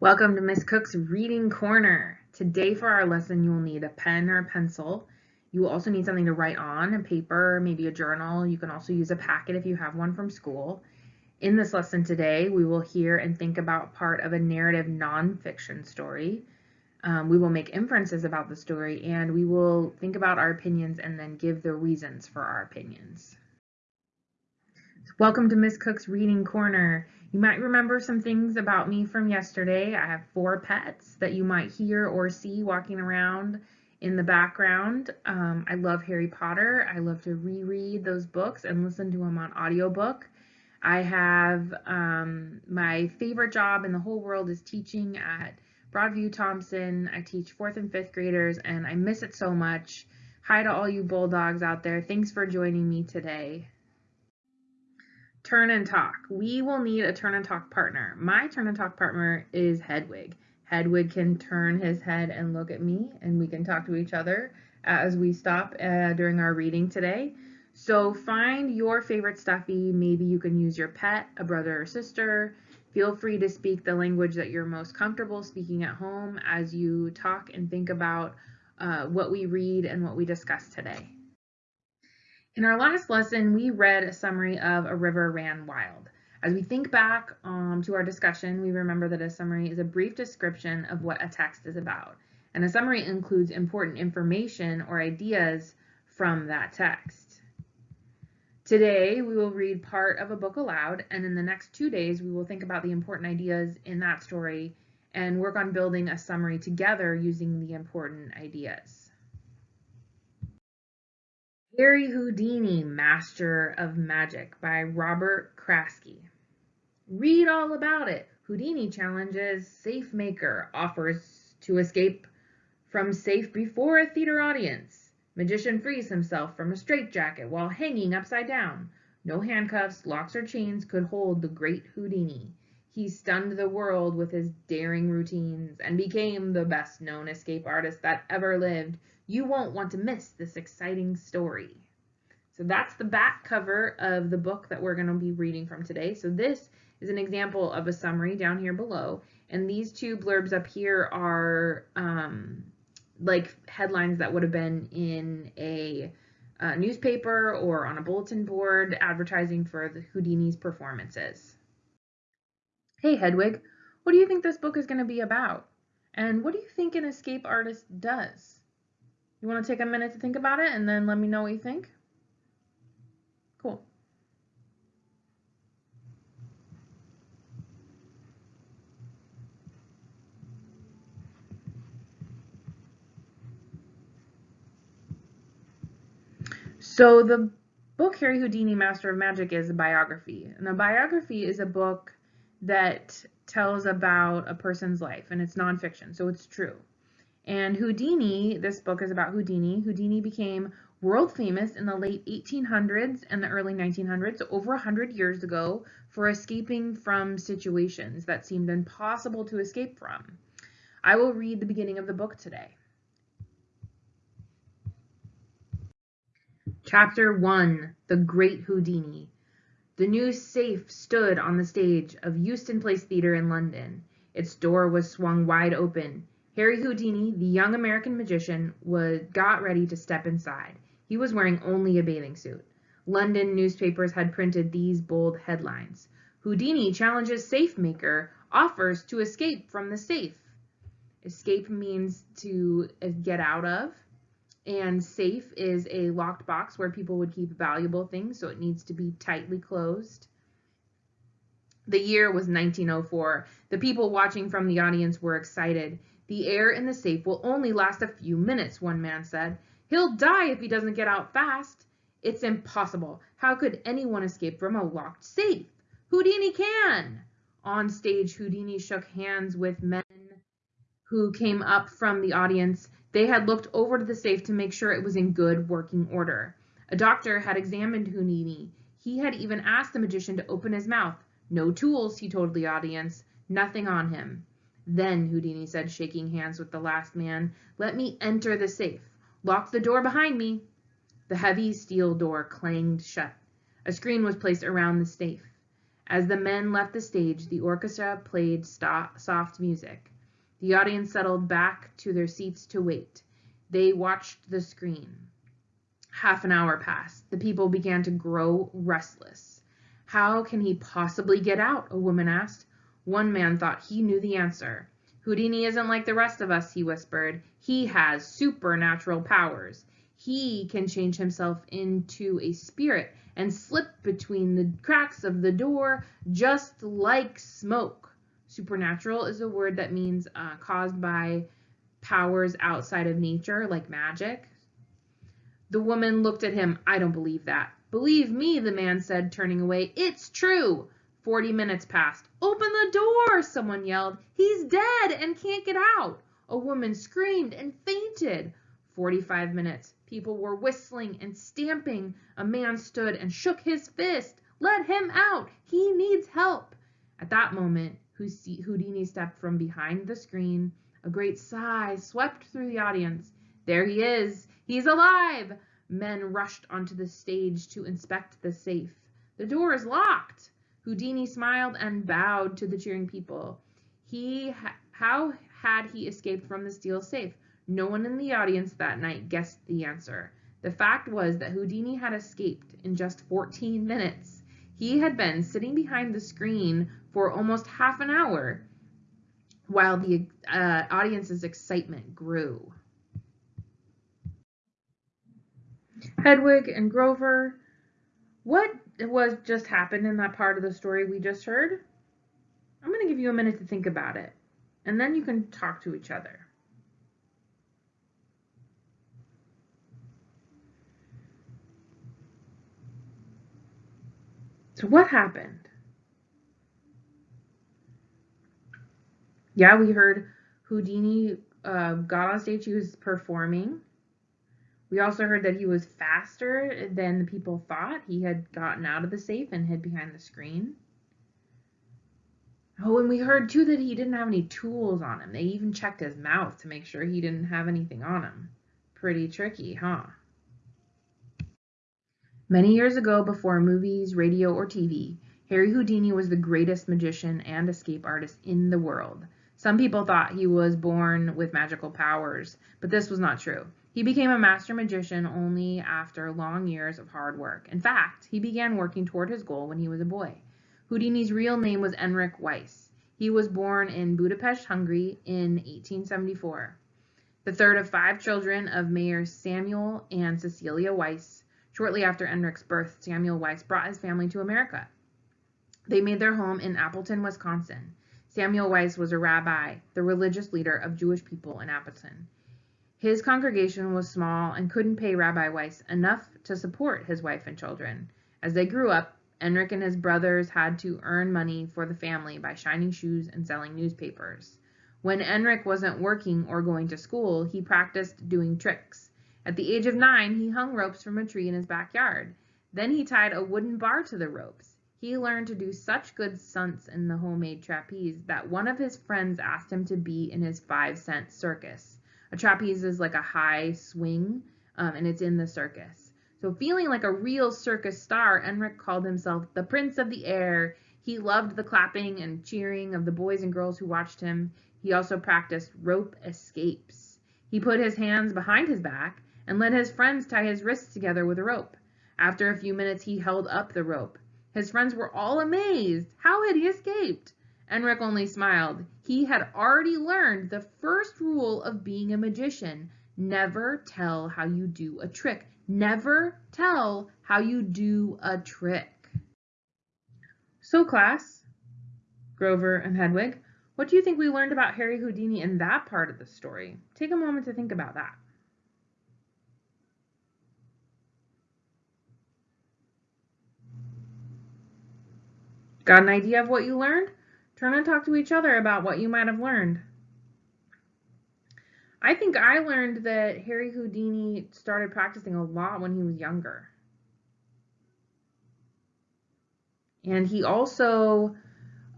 Welcome to Miss Cook's Reading Corner. Today for our lesson, you will need a pen or a pencil. You will also need something to write on, a paper, maybe a journal. You can also use a packet if you have one from school. In this lesson today, we will hear and think about part of a narrative nonfiction story. Um, we will make inferences about the story and we will think about our opinions and then give the reasons for our opinions. Welcome to Miss Cook's Reading Corner. You might remember some things about me from yesterday. I have four pets that you might hear or see walking around in the background. Um, I love Harry Potter. I love to reread those books and listen to them on audiobook. I have um, my favorite job in the whole world is teaching at Broadview-Thomson. I teach fourth and fifth graders and I miss it so much. Hi to all you bulldogs out there. Thanks for joining me today. Turn and talk. We will need a turn and talk partner. My turn and talk partner is Hedwig. Hedwig can turn his head and look at me and we can talk to each other as we stop uh, during our reading today. So find your favorite stuffy. Maybe you can use your pet, a brother or sister. Feel free to speak the language that you're most comfortable speaking at home as you talk and think about uh, what we read and what we discuss today. In our last lesson, we read a summary of A River Ran Wild. As we think back um, to our discussion, we remember that a summary is a brief description of what a text is about, and a summary includes important information or ideas from that text. Today, we will read part of a book aloud, and in the next two days, we will think about the important ideas in that story and work on building a summary together using the important ideas. Harry Houdini, Master of Magic by Robert Kraske. Read all about it. Houdini challenges Safe Maker, offers to escape from safe before a theater audience. Magician frees himself from a straitjacket while hanging upside down. No handcuffs, locks, or chains could hold the great Houdini. He stunned the world with his daring routines and became the best known escape artist that ever lived. You won't want to miss this exciting story. So that's the back cover of the book that we're going to be reading from today. So this is an example of a summary down here below. And these two blurbs up here are um, like headlines that would have been in a, a newspaper or on a bulletin board advertising for the Houdini's performances. Hey Hedwig, what do you think this book is going to be about? And what do you think an escape artist does? You want to take a minute to think about it and then let me know what you think? Cool. So the book Harry Houdini, Master of Magic is a biography. And a biography is a book that tells about a person's life and it's nonfiction, so it's true. And Houdini, this book is about Houdini. Houdini became world famous in the late 1800s and the early 1900s, over 100 years ago, for escaping from situations that seemed impossible to escape from. I will read the beginning of the book today. Chapter 1 The Great Houdini the new safe stood on the stage of Euston Place Theatre in London. Its door was swung wide open. Harry Houdini, the young American magician, was got ready to step inside. He was wearing only a bathing suit. London newspapers had printed these bold headlines. Houdini challenges safe maker, offers to escape from the safe. Escape means to uh, get out of and safe is a locked box where people would keep valuable things, so it needs to be tightly closed. The year was 1904. The people watching from the audience were excited. The air in the safe will only last a few minutes, one man said. He'll die if he doesn't get out fast. It's impossible. How could anyone escape from a locked safe? Houdini can! On stage, Houdini shook hands with men who came up from the audience. They had looked over to the safe to make sure it was in good working order. A doctor had examined Houdini. He had even asked the magician to open his mouth. No tools, he told the audience. Nothing on him. Then, Houdini said, shaking hands with the last man, let me enter the safe. Lock the door behind me. The heavy steel door clanged shut. A screen was placed around the safe. As the men left the stage, the orchestra played soft music. The audience settled back to their seats to wait. They watched the screen. Half an hour passed. The people began to grow restless. How can he possibly get out? A woman asked. One man thought he knew the answer. Houdini isn't like the rest of us, he whispered. He has supernatural powers. He can change himself into a spirit and slip between the cracks of the door just like smoke. Supernatural is a word that means uh, caused by powers outside of nature, like magic. The woman looked at him. I don't believe that. Believe me, the man said, turning away. It's true. Forty minutes passed. Open the door, someone yelled. He's dead and can't get out. A woman screamed and fainted. Forty-five minutes. People were whistling and stamping. A man stood and shook his fist. Let him out. He needs help. At that moment, Houdini stepped from behind the screen. A great sigh swept through the audience. There he is. He's alive. Men rushed onto the stage to inspect the safe. The door is locked. Houdini smiled and bowed to the cheering people. He how had he escaped from the steel safe? No one in the audience that night guessed the answer. The fact was that Houdini had escaped in just 14 minutes. He had been sitting behind the screen for almost half an hour while the uh, audience's excitement grew. Hedwig and Grover what was just happened in that part of the story we just heard? I'm going to give you a minute to think about it, and then you can talk to each other. So what happened? Yeah, we heard Houdini uh, got on stage. He was performing. We also heard that he was faster than the people thought. He had gotten out of the safe and hid behind the screen. Oh, and we heard too that he didn't have any tools on him. They even checked his mouth to make sure he didn't have anything on him. Pretty tricky, huh? Many years ago, before movies, radio, or TV, Harry Houdini was the greatest magician and escape artist in the world. Some people thought he was born with magical powers, but this was not true. He became a master magician only after long years of hard work. In fact, he began working toward his goal when he was a boy. Houdini's real name was Enric Weiss. He was born in Budapest, Hungary in 1874. The third of five children of Mayer Samuel and Cecilia Weiss. Shortly after Enric's birth, Samuel Weiss brought his family to America. They made their home in Appleton, Wisconsin. Samuel Weiss was a rabbi, the religious leader of Jewish people in Appleton. His congregation was small and couldn't pay Rabbi Weiss enough to support his wife and children. As they grew up, Enric and his brothers had to earn money for the family by shining shoes and selling newspapers. When Enric wasn't working or going to school, he practiced doing tricks. At the age of nine, he hung ropes from a tree in his backyard. Then he tied a wooden bar to the ropes. He learned to do such good stunts in the homemade trapeze that one of his friends asked him to be in his five cent circus. A trapeze is like a high swing, um, and it's in the circus. So feeling like a real circus star, Enric called himself the Prince of the Air. He loved the clapping and cheering of the boys and girls who watched him. He also practiced rope escapes. He put his hands behind his back and let his friends tie his wrists together with a rope. After a few minutes, he held up the rope. His friends were all amazed. How had he escaped? Enric only smiled. He had already learned the first rule of being a magician. Never tell how you do a trick. Never tell how you do a trick. So class, Grover and Hedwig, what do you think we learned about Harry Houdini in that part of the story? Take a moment to think about that. Got an idea of what you learned? Turn and talk to each other about what you might have learned. I think I learned that Harry Houdini started practicing a lot when he was younger. And he also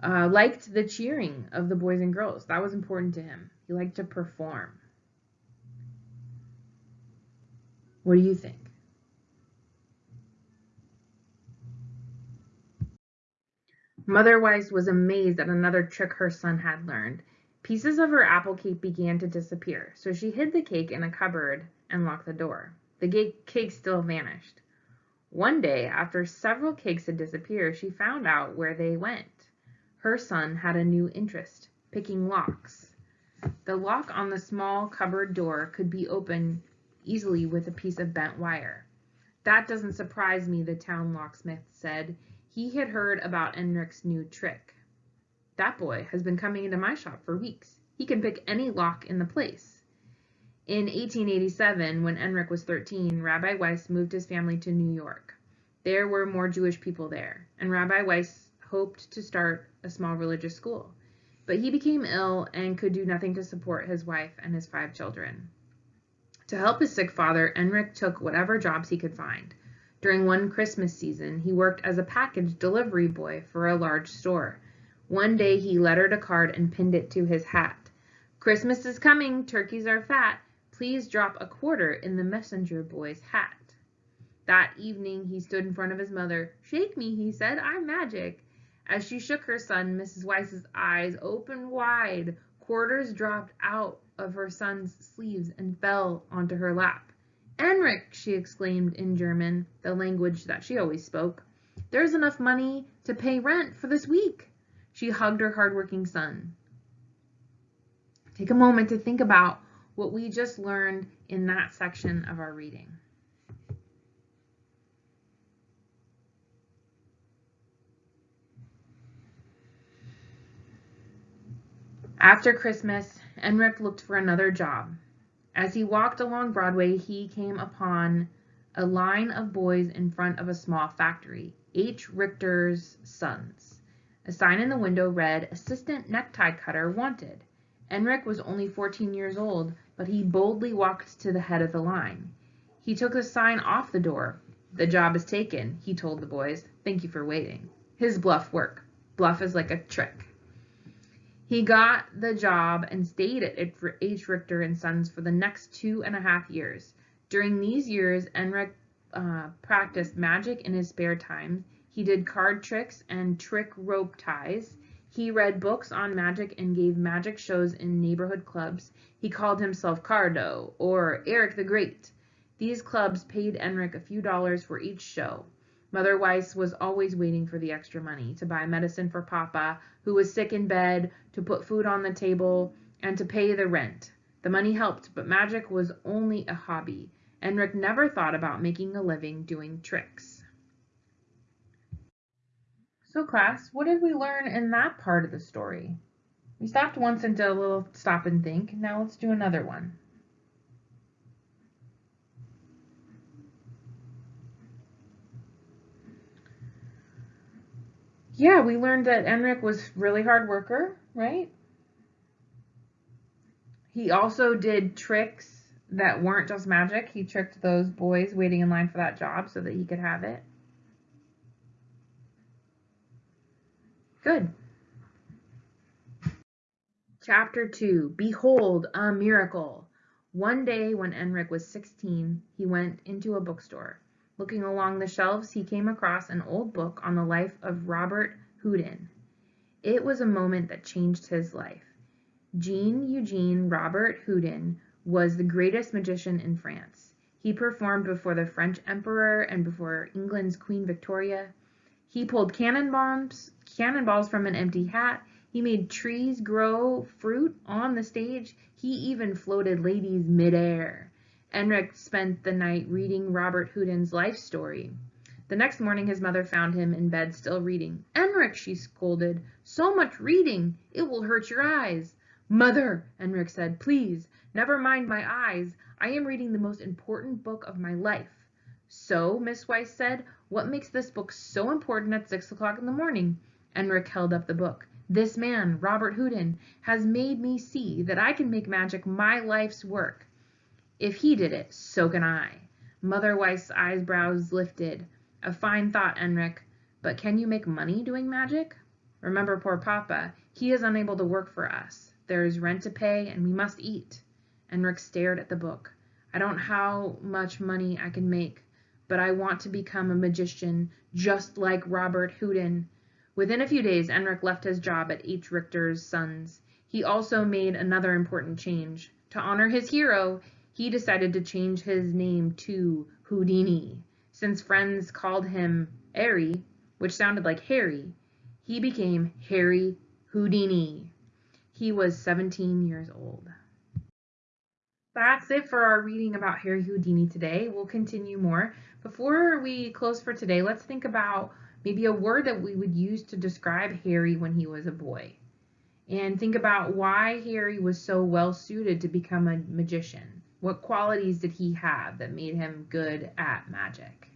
uh, liked the cheering of the boys and girls. That was important to him. He liked to perform. What do you think? Mother Weiss was amazed at another trick her son had learned. Pieces of her apple cake began to disappear, so she hid the cake in a cupboard and locked the door. The cake still vanished. One day, after several cakes had disappeared, she found out where they went. Her son had a new interest, picking locks. The lock on the small cupboard door could be opened easily with a piece of bent wire. That doesn't surprise me, the town locksmith said. He had heard about Enric's new trick. That boy has been coming into my shop for weeks. He can pick any lock in the place. In 1887, when Enric was 13, Rabbi Weiss moved his family to New York. There were more Jewish people there, and Rabbi Weiss hoped to start a small religious school. But he became ill and could do nothing to support his wife and his five children. To help his sick father, Enric took whatever jobs he could find. During one Christmas season, he worked as a package delivery boy for a large store. One day he lettered a card and pinned it to his hat. Christmas is coming, turkeys are fat. Please drop a quarter in the messenger boy's hat. That evening he stood in front of his mother. Shake me, he said, I'm magic. As she shook her son, Mrs. Weiss's eyes opened wide. Quarters dropped out of her son's sleeves and fell onto her lap. Enric, she exclaimed in German, the language that she always spoke. There's enough money to pay rent for this week. She hugged her hardworking son. Take a moment to think about what we just learned in that section of our reading. After Christmas, Enric looked for another job. As he walked along Broadway, he came upon a line of boys in front of a small factory, H. Richter's Sons. A sign in the window read, Assistant Necktie Cutter Wanted. Enric was only 14 years old, but he boldly walked to the head of the line. He took the sign off the door. The job is taken, he told the boys. Thank you for waiting. His bluff worked. Bluff is like a trick. He got the job and stayed at H. Richter and Sons for the next two and a half years. During these years, Enric uh, practiced magic in his spare time. He did card tricks and trick rope ties. He read books on magic and gave magic shows in neighborhood clubs. He called himself Cardo or Eric the Great. These clubs paid Enric a few dollars for each show. Mother Weiss was always waiting for the extra money to buy medicine for Papa, who was sick in bed, to put food on the table, and to pay the rent. The money helped, but magic was only a hobby. Enric never thought about making a living doing tricks. So class, what did we learn in that part of the story? We stopped once and did a little stop and think. Now let's do another one. Yeah, we learned that Enric was really hard worker, right? He also did tricks that weren't just magic. He tricked those boys waiting in line for that job so that he could have it. Good. Chapter 2 Behold a Miracle. One day when Enric was 16, he went into a bookstore. Looking along the shelves, he came across an old book on the life of Robert Houdin. It was a moment that changed his life. Jean Eugene Robert Houdin was the greatest magician in France. He performed before the French Emperor and before England's Queen Victoria. He pulled cannonballs, cannonballs from an empty hat. He made trees grow fruit on the stage. He even floated ladies midair. Enric spent the night reading Robert Houdin's life story. The next morning his mother found him in bed still reading. Enric, she scolded, so much reading, it will hurt your eyes. Mother, Enric said, please, never mind my eyes. I am reading the most important book of my life. So, Miss Weiss said, what makes this book so important at six o'clock in the morning? Enric held up the book. This man, Robert Houdin, has made me see that I can make magic my life's work. If he did it, so can I. Mother Weiss's eyebrows lifted. A fine thought, Enric. But can you make money doing magic? Remember poor Papa. He is unable to work for us. There is rent to pay, and we must eat. Enric stared at the book. I don't know how much money I can make, but I want to become a magician just like Robert Houdin. Within a few days, Enric left his job at H. Richter's Sons. He also made another important change. To honor his hero, he decided to change his name to Houdini. Since friends called him Ehrie, which sounded like Harry, he became Harry Houdini. He was 17 years old. That's it for our reading about Harry Houdini today. We'll continue more. Before we close for today, let's think about maybe a word that we would use to describe Harry when he was a boy. And think about why Harry was so well suited to become a magician. What qualities did he have that made him good at magic?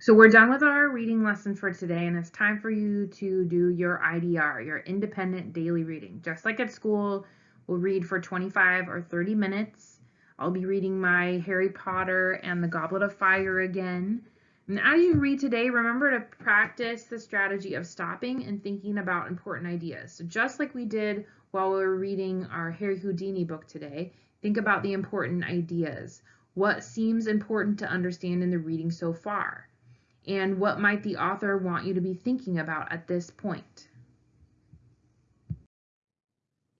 So we're done with our reading lesson for today and it's time for you to do your IDR, your independent daily reading. Just like at school, we'll read for 25 or 30 minutes. I'll be reading my Harry Potter and the Goblet of Fire again. And as you read today, remember to practice the strategy of stopping and thinking about important ideas. So just like we did while we were reading our Harry Houdini book today, think about the important ideas. What seems important to understand in the reading so far? and what might the author want you to be thinking about at this point.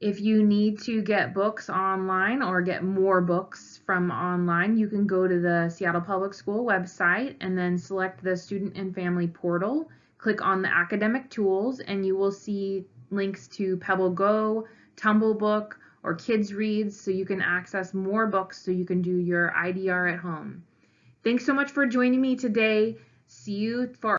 If you need to get books online or get more books from online, you can go to the Seattle Public School website and then select the Student and Family Portal. Click on the academic tools and you will see links to Pebble Go, Tumble Book, or Kids Reads so you can access more books so you can do your IDR at home. Thanks so much for joining me today. See you for